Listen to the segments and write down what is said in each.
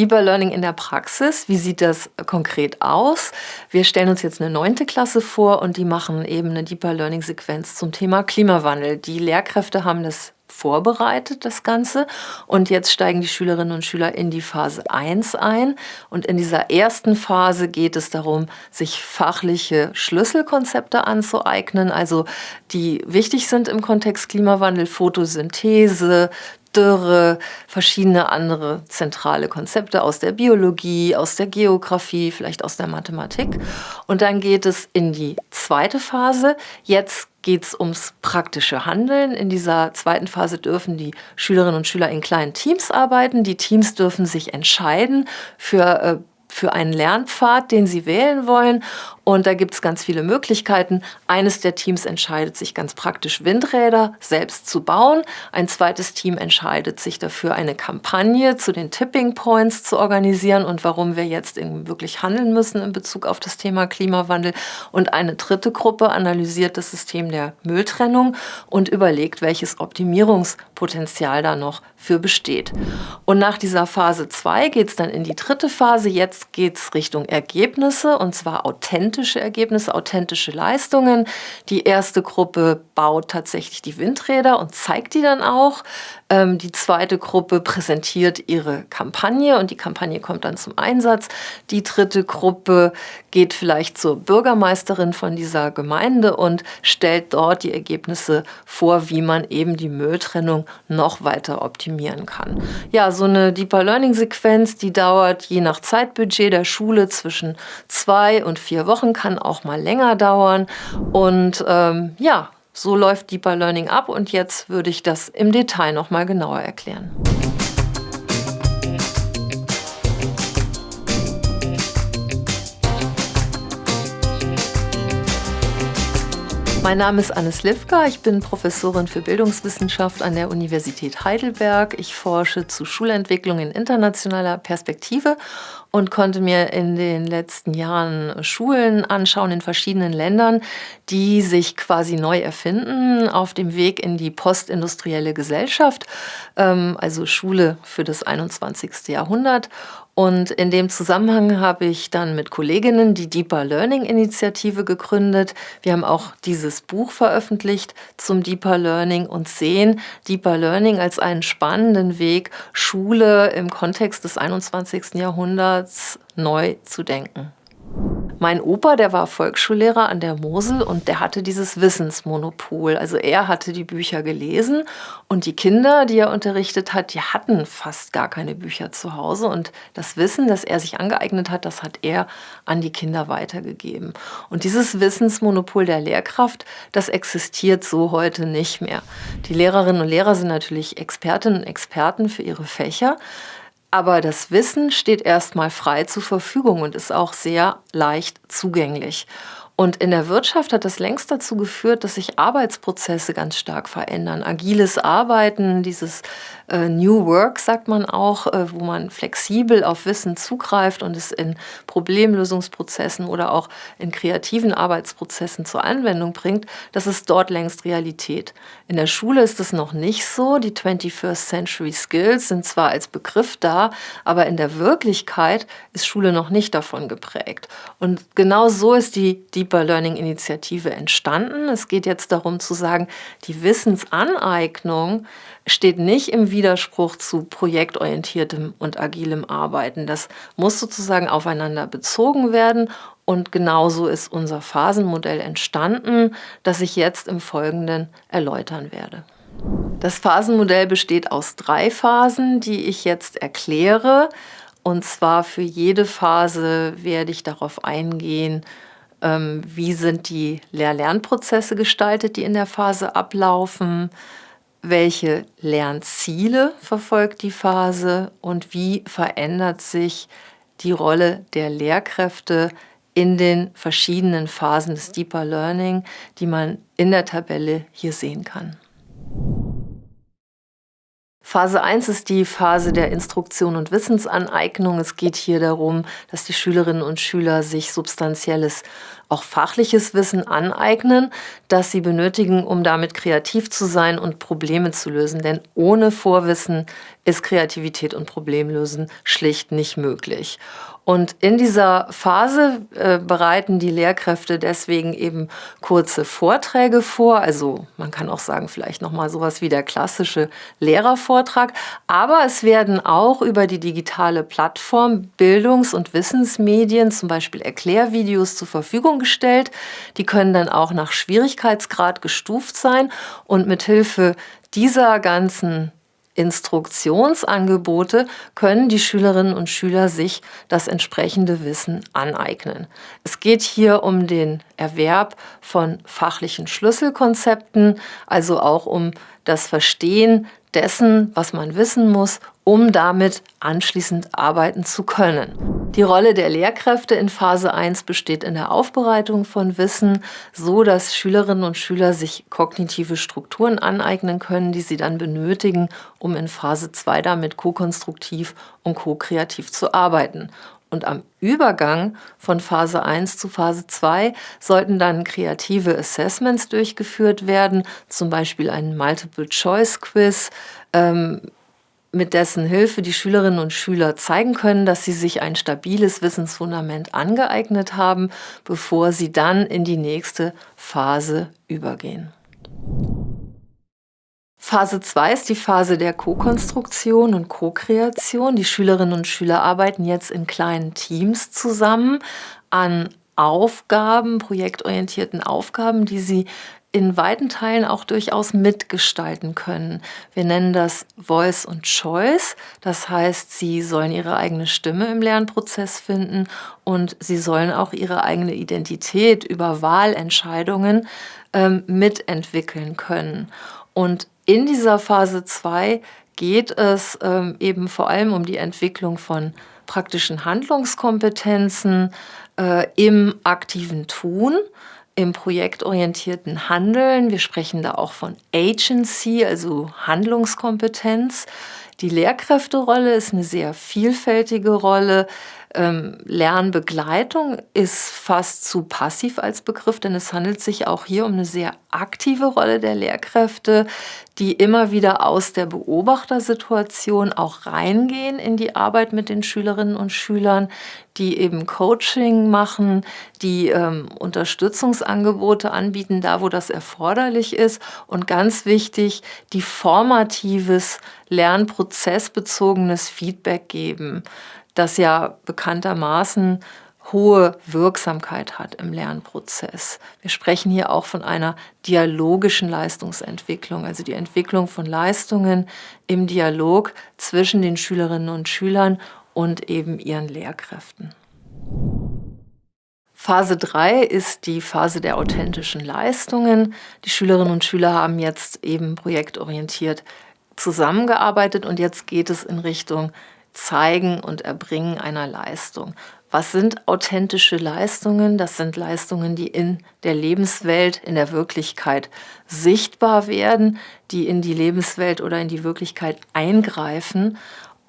Deeper Learning in der Praxis, wie sieht das konkret aus? Wir stellen uns jetzt eine neunte Klasse vor und die machen eben eine Deeper Learning Sequenz zum Thema Klimawandel. Die Lehrkräfte haben das vorbereitet, das Ganze. Und jetzt steigen die Schülerinnen und Schüler in die Phase 1 ein. Und in dieser ersten Phase geht es darum, sich fachliche Schlüsselkonzepte anzueignen, also die wichtig sind im Kontext Klimawandel, Photosynthese, Dürre, verschiedene andere zentrale Konzepte aus der Biologie, aus der Geografie, vielleicht aus der Mathematik. Und dann geht es in die zweite Phase. Jetzt geht es ums praktische Handeln. In dieser zweiten Phase dürfen die Schülerinnen und Schüler in kleinen Teams arbeiten. Die Teams dürfen sich entscheiden für äh, für einen Lernpfad, den Sie wählen wollen. Und da gibt es ganz viele Möglichkeiten. Eines der Teams entscheidet sich ganz praktisch, Windräder selbst zu bauen. Ein zweites Team entscheidet sich dafür, eine Kampagne zu den Tipping Points zu organisieren und warum wir jetzt wirklich handeln müssen in Bezug auf das Thema Klimawandel. Und eine dritte Gruppe analysiert das System der Mülltrennung und überlegt, welches Optimierungspotenzial da noch für besteht. Und nach dieser Phase 2 geht es dann in die dritte Phase. Jetzt geht es Richtung Ergebnisse und zwar authentische Ergebnisse, authentische Leistungen. Die erste Gruppe baut tatsächlich die Windräder und zeigt die dann auch. Ähm, die zweite Gruppe präsentiert ihre Kampagne und die Kampagne kommt dann zum Einsatz. Die dritte Gruppe geht vielleicht zur Bürgermeisterin von dieser Gemeinde und stellt dort die Ergebnisse vor, wie man eben die Mülltrennung noch weiter optimieren kann. Ja, so eine Deeper Learning Sequenz, die dauert je nach Zeitbudget der Schule zwischen zwei und vier Wochen, kann auch mal länger dauern. Und ähm, ja, so läuft Deeper Learning ab und jetzt würde ich das im Detail noch mal genauer erklären. Mein Name ist Anne Slivka, ich bin Professorin für Bildungswissenschaft an der Universität Heidelberg. Ich forsche zu Schulentwicklung in internationaler Perspektive und konnte mir in den letzten Jahren Schulen anschauen in verschiedenen Ländern, die sich quasi neu erfinden auf dem Weg in die postindustrielle Gesellschaft, ähm, also Schule für das 21. Jahrhundert. Und in dem Zusammenhang habe ich dann mit Kolleginnen die Deeper Learning Initiative gegründet. Wir haben auch dieses Buch veröffentlicht zum Deeper Learning und sehen Deeper Learning als einen spannenden Weg, Schule im Kontext des 21. Jahrhunderts neu zu denken. Mein Opa, der war Volksschullehrer an der Mosel und der hatte dieses Wissensmonopol. Also er hatte die Bücher gelesen und die Kinder, die er unterrichtet hat, die hatten fast gar keine Bücher zu Hause. Und das Wissen, das er sich angeeignet hat, das hat er an die Kinder weitergegeben. Und dieses Wissensmonopol der Lehrkraft, das existiert so heute nicht mehr. Die Lehrerinnen und Lehrer sind natürlich Expertinnen und Experten für ihre Fächer. Aber das Wissen steht erstmal frei zur Verfügung und ist auch sehr leicht zugänglich. Und in der Wirtschaft hat das längst dazu geführt, dass sich Arbeitsprozesse ganz stark verändern. Agiles Arbeiten, dieses äh, New Work sagt man auch, äh, wo man flexibel auf Wissen zugreift und es in Problemlösungsprozessen oder auch in kreativen Arbeitsprozessen zur Anwendung bringt, das ist dort längst Realität. In der Schule ist es noch nicht so. Die 21st Century Skills sind zwar als Begriff da, aber in der Wirklichkeit ist Schule noch nicht davon geprägt. Und genau so ist die Deeper Learning Initiative entstanden. Es geht jetzt darum zu sagen, die Wissensaneignung steht nicht im Widerspruch zu projektorientiertem und agilem Arbeiten. Das muss sozusagen aufeinander bezogen werden und genauso ist unser Phasenmodell entstanden, das ich jetzt im Folgenden erläutern werde. Das Phasenmodell besteht aus drei Phasen, die ich jetzt erkläre. Und zwar für jede Phase werde ich darauf eingehen, wie sind die Lehr-Lernprozesse gestaltet, die in der Phase ablaufen, welche Lernziele verfolgt die Phase und wie verändert sich die Rolle der Lehrkräfte in den verschiedenen Phasen des Deeper Learning, die man in der Tabelle hier sehen kann. Phase 1 ist die Phase der Instruktion und Wissensaneignung. Es geht hier darum, dass die Schülerinnen und Schüler sich substanzielles auch fachliches Wissen aneignen, das sie benötigen, um damit kreativ zu sein und Probleme zu lösen. Denn ohne Vorwissen ist Kreativität und Problemlösen schlicht nicht möglich. Und in dieser Phase äh, bereiten die Lehrkräfte deswegen eben kurze Vorträge vor. Also man kann auch sagen, vielleicht nochmal sowas wie der klassische Lehrervortrag. Aber es werden auch über die digitale Plattform Bildungs- und Wissensmedien, zum Beispiel Erklärvideos, zur Verfügung gestellt. Die können dann auch nach Schwierigkeitsgrad gestuft sein und mithilfe dieser ganzen Instruktionsangebote können die Schülerinnen und Schüler sich das entsprechende Wissen aneignen. Es geht hier um den Erwerb von fachlichen Schlüsselkonzepten, also auch um das Verstehen dessen, was man wissen muss, um damit anschließend arbeiten zu können. Die Rolle der Lehrkräfte in Phase 1 besteht in der Aufbereitung von Wissen, so dass Schülerinnen und Schüler sich kognitive Strukturen aneignen können, die sie dann benötigen, um in Phase 2 damit ko-konstruktiv und ko-kreativ zu arbeiten. Und am Übergang von Phase 1 zu Phase 2 sollten dann kreative Assessments durchgeführt werden, zum Beispiel ein Multiple-Choice-Quiz, ähm, mit dessen Hilfe die Schülerinnen und Schüler zeigen können, dass sie sich ein stabiles Wissensfundament angeeignet haben, bevor sie dann in die nächste Phase übergehen. Phase 2 ist die Phase der Co-Konstruktion und Co-Kreation. Die Schülerinnen und Schüler arbeiten jetzt in kleinen Teams zusammen an Aufgaben, projektorientierten Aufgaben, die sie in weiten Teilen auch durchaus mitgestalten können. Wir nennen das Voice und Choice. Das heißt, sie sollen ihre eigene Stimme im Lernprozess finden und sie sollen auch ihre eigene Identität über Wahlentscheidungen ähm, mitentwickeln können. Und in dieser Phase 2 geht es ähm, eben vor allem um die Entwicklung von praktischen Handlungskompetenzen äh, im aktiven Tun, im projektorientierten Handeln. Wir sprechen da auch von Agency, also Handlungskompetenz. Die Lehrkräfterolle ist eine sehr vielfältige Rolle. Ähm, Lernbegleitung ist fast zu passiv als Begriff, denn es handelt sich auch hier um eine sehr aktive Rolle der Lehrkräfte, die immer wieder aus der Beobachtersituation auch reingehen in die Arbeit mit den Schülerinnen und Schülern, die eben Coaching machen, die ähm, Unterstützungsangebote anbieten, da wo das erforderlich ist. Und ganz wichtig, die formatives, lernprozessbezogenes Feedback geben das ja bekanntermaßen hohe Wirksamkeit hat im Lernprozess. Wir sprechen hier auch von einer dialogischen Leistungsentwicklung, also die Entwicklung von Leistungen im Dialog zwischen den Schülerinnen und Schülern und eben ihren Lehrkräften. Phase 3 ist die Phase der authentischen Leistungen. Die Schülerinnen und Schüler haben jetzt eben projektorientiert zusammengearbeitet und jetzt geht es in Richtung Zeigen und Erbringen einer Leistung. Was sind authentische Leistungen? Das sind Leistungen, die in der Lebenswelt, in der Wirklichkeit sichtbar werden, die in die Lebenswelt oder in die Wirklichkeit eingreifen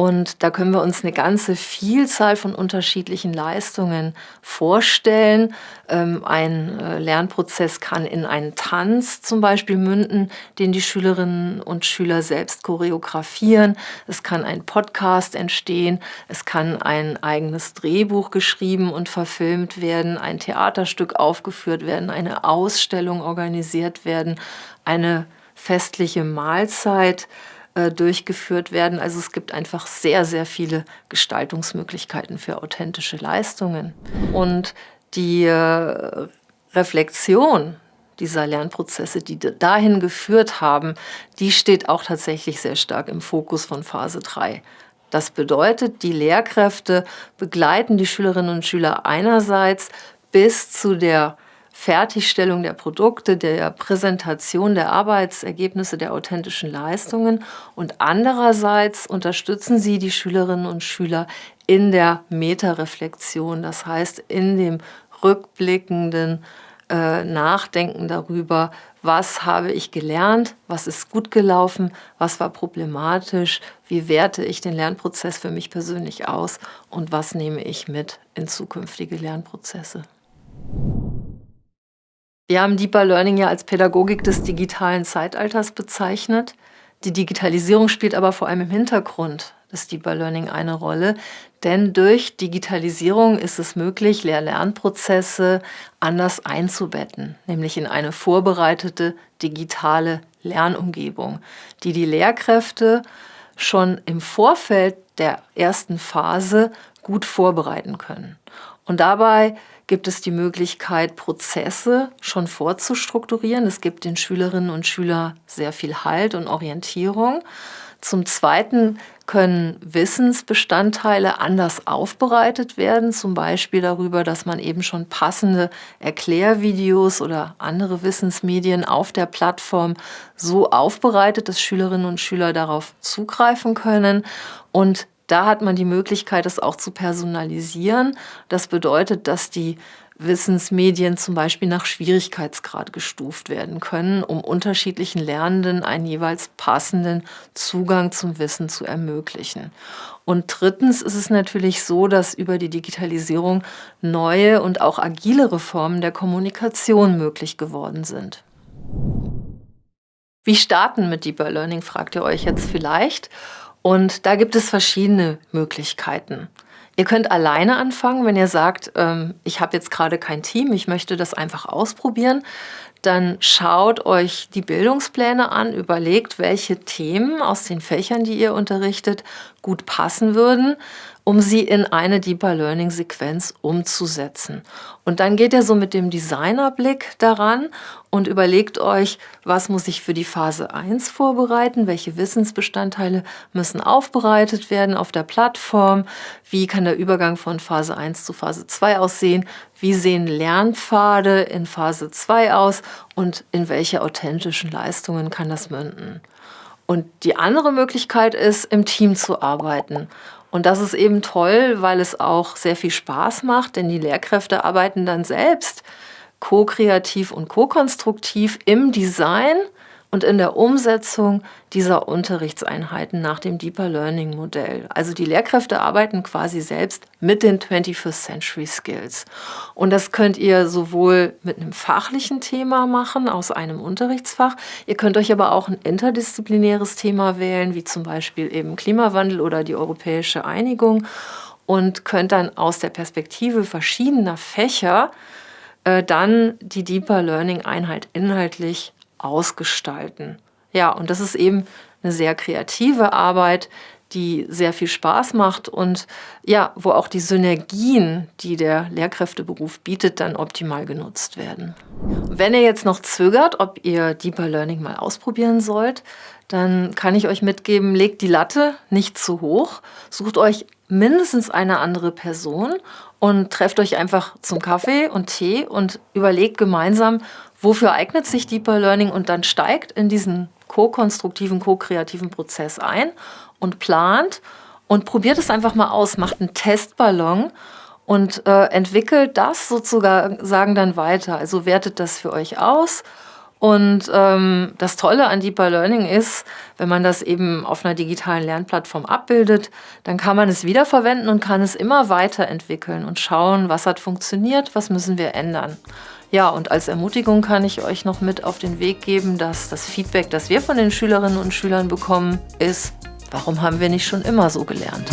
und da können wir uns eine ganze Vielzahl von unterschiedlichen Leistungen vorstellen. Ähm, ein äh, Lernprozess kann in einen Tanz zum Beispiel münden, den die Schülerinnen und Schüler selbst choreografieren. Es kann ein Podcast entstehen. Es kann ein eigenes Drehbuch geschrieben und verfilmt werden, ein Theaterstück aufgeführt werden, eine Ausstellung organisiert werden, eine festliche Mahlzeit äh, durchgeführt werden. Also es gibt einfach sehr, sehr viele Gestaltungsmöglichkeiten für authentische Leistungen. Und die äh, Reflexion dieser Lernprozesse, die dahin geführt haben, die steht auch tatsächlich sehr stark im Fokus von Phase 3. Das bedeutet, die Lehrkräfte begleiten die Schülerinnen und Schüler einerseits bis zu der Fertigstellung der Produkte, der Präsentation der Arbeitsergebnisse, der authentischen Leistungen und andererseits unterstützen sie die Schülerinnen und Schüler in der Metareflexion, das heißt in dem rückblickenden äh, Nachdenken darüber, was habe ich gelernt, was ist gut gelaufen, was war problematisch, wie werte ich den Lernprozess für mich persönlich aus und was nehme ich mit in zukünftige Lernprozesse. Wir haben Deeper Learning ja als Pädagogik des digitalen Zeitalters bezeichnet. Die Digitalisierung spielt aber vor allem im Hintergrund des Deeper Learning eine Rolle, denn durch Digitalisierung ist es möglich, Lehr-Lernprozesse anders einzubetten, nämlich in eine vorbereitete digitale Lernumgebung, die die Lehrkräfte schon im Vorfeld der ersten Phase gut vorbereiten können. Und dabei gibt es die Möglichkeit, Prozesse schon vorzustrukturieren. Es gibt den Schülerinnen und Schülern sehr viel Halt und Orientierung. Zum Zweiten können Wissensbestandteile anders aufbereitet werden, zum Beispiel darüber, dass man eben schon passende Erklärvideos oder andere Wissensmedien auf der Plattform so aufbereitet, dass Schülerinnen und Schüler darauf zugreifen können. Und da hat man die Möglichkeit, es auch zu personalisieren. Das bedeutet, dass die Wissensmedien zum Beispiel nach Schwierigkeitsgrad gestuft werden können, um unterschiedlichen Lernenden einen jeweils passenden Zugang zum Wissen zu ermöglichen. Und drittens ist es natürlich so, dass über die Digitalisierung neue und auch agilere Formen der Kommunikation möglich geworden sind. Wie starten mit Deeper Learning, fragt ihr euch jetzt vielleicht. Und da gibt es verschiedene Möglichkeiten. Ihr könnt alleine anfangen, wenn ihr sagt, ähm, ich habe jetzt gerade kein Team, ich möchte das einfach ausprobieren. Dann schaut euch die Bildungspläne an, überlegt, welche Themen aus den Fächern, die ihr unterrichtet, gut passen würden um sie in eine Deeper Learning Sequenz umzusetzen. Und dann geht ihr so mit dem Designerblick daran und überlegt euch, was muss ich für die Phase 1 vorbereiten, welche Wissensbestandteile müssen aufbereitet werden auf der Plattform, wie kann der Übergang von Phase 1 zu Phase 2 aussehen, wie sehen Lernpfade in Phase 2 aus und in welche authentischen Leistungen kann das münden. Und die andere Möglichkeit ist, im Team zu arbeiten und das ist eben toll, weil es auch sehr viel Spaß macht, denn die Lehrkräfte arbeiten dann selbst ko-kreativ und ko-konstruktiv im Design und in der Umsetzung dieser Unterrichtseinheiten nach dem Deeper Learning Modell. Also die Lehrkräfte arbeiten quasi selbst mit den 21st Century Skills. Und das könnt ihr sowohl mit einem fachlichen Thema machen, aus einem Unterrichtsfach. Ihr könnt euch aber auch ein interdisziplinäres Thema wählen, wie zum Beispiel eben Klimawandel oder die europäische Einigung und könnt dann aus der Perspektive verschiedener Fächer äh, dann die Deeper Learning Einheit inhaltlich ausgestalten. Ja, und das ist eben eine sehr kreative Arbeit, die sehr viel Spaß macht und ja, wo auch die Synergien, die der Lehrkräfteberuf bietet, dann optimal genutzt werden. Wenn ihr jetzt noch zögert, ob ihr Deeper Learning mal ausprobieren sollt, dann kann ich euch mitgeben, legt die Latte nicht zu hoch, sucht euch mindestens eine andere Person und trefft euch einfach zum Kaffee und Tee und überlegt gemeinsam, wofür eignet sich Deeper Learning und dann steigt in diesen ko-konstruktiven, ko-kreativen Prozess ein und plant und probiert es einfach mal aus, macht einen Testballon und äh, entwickelt das sozusagen dann weiter. Also wertet das für euch aus und ähm, das Tolle an Deeper Learning ist, wenn man das eben auf einer digitalen Lernplattform abbildet, dann kann man es wiederverwenden und kann es immer weiterentwickeln und schauen, was hat funktioniert, was müssen wir ändern. Ja, und als Ermutigung kann ich euch noch mit auf den Weg geben, dass das Feedback, das wir von den Schülerinnen und Schülern bekommen, ist, warum haben wir nicht schon immer so gelernt?